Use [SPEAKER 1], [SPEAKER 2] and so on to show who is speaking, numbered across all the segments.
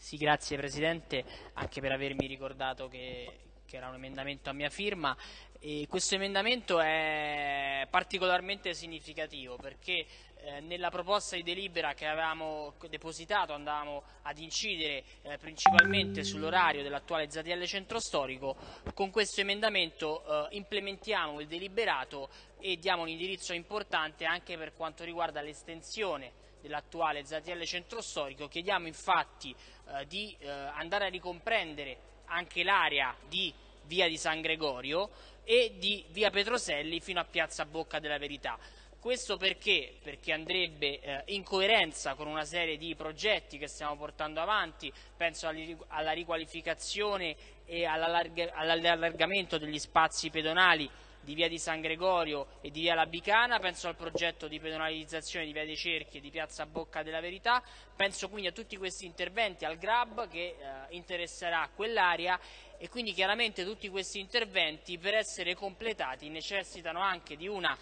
[SPEAKER 1] Sì, grazie Presidente, anche per avermi ricordato che, che era un emendamento a mia firma. E questo emendamento è particolarmente significativo perché eh, nella proposta di delibera che avevamo depositato andavamo ad incidere eh, principalmente sull'orario dell'attuale ZTL centro storico, con questo emendamento eh, implementiamo il deliberato e diamo un indirizzo importante anche per quanto riguarda l'estensione dell'attuale ZTL centro storico. Chiediamo infatti eh, di eh, andare a ricomprendere anche l'area di via di San Gregorio e di via Petroselli fino a piazza Bocca della Verità. Questo perché? Perché andrebbe eh, in coerenza con una serie di progetti che stiamo portando avanti, penso alla riqualificazione e all'allargamento degli spazi pedonali di via di San Gregorio e di via Labicana, penso al progetto di pedonalizzazione di via dei Cerchi e di piazza Bocca della Verità, penso quindi a tutti questi interventi, al GRAB che eh, interesserà quell'area e quindi chiaramente tutti questi interventi per essere completati necessitano anche di una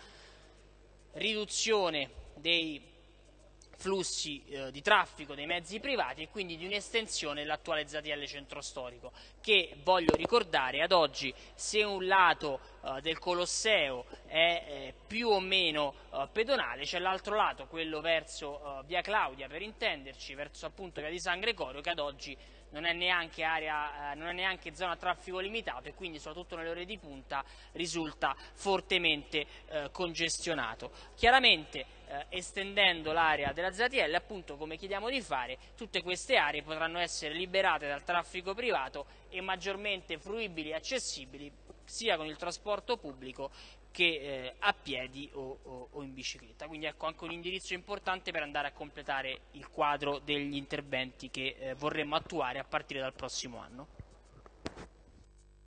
[SPEAKER 1] riduzione dei flussi eh, di traffico dei mezzi privati e quindi di un'estensione dell'attuale ZTL centro storico che voglio ricordare ad oggi se un lato eh, del Colosseo è eh, più o meno eh, pedonale c'è l'altro lato, quello verso eh, via Claudia per intenderci, verso appunto via di San Gregorio che ad oggi non è neanche, area, eh, non è neanche zona a traffico limitato e quindi soprattutto nelle ore di punta risulta fortemente congestionato. Chiaramente eh, estendendo l'area della ZTL, appunto come chiediamo di fare, tutte queste aree potranno essere liberate dal traffico privato e maggiormente fruibili e accessibili sia con il trasporto pubblico che eh, a piedi o, o, o, in bicicletta. Quindi ecco anche un indirizzo importante per andare a completare il quadro degli interventi che eh, vorremmo attuare a partire dal prossimo anno.